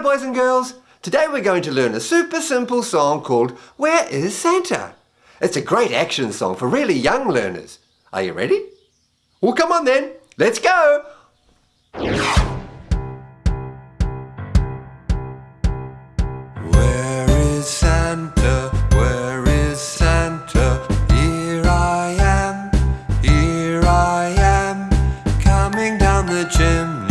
boys and girls. Today we're going to learn a super simple song called Where is Santa? It's a great action song for really young learners. Are you ready? Well, come on then. Let's go. Where is Santa? Where is Santa? Here I am, here I am, coming down the chimney,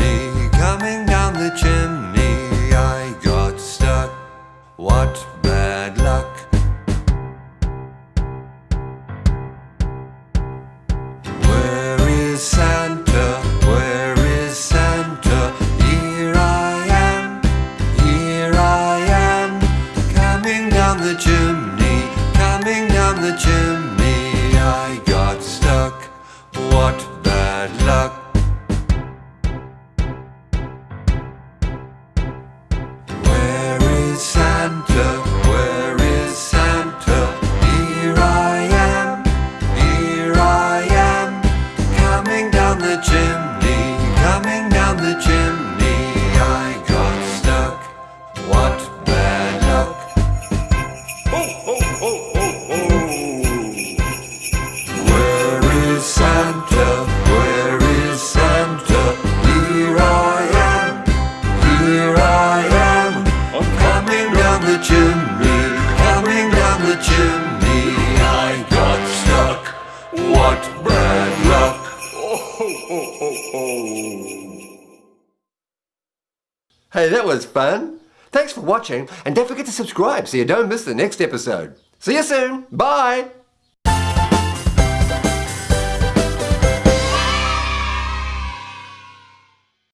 bad luck. Where is Santa? Where is Santa? Here I am, here I am, coming down the chimney, coming down the chimney. Where is Santa? Where is Santa? Here I am, here I am, coming down the chimney, coming down the chimney. I got stuck. What bad luck. Hey, that was fun. Thanks for watching and don't forget to subscribe so you don't miss the next episode. See you soon. Bye.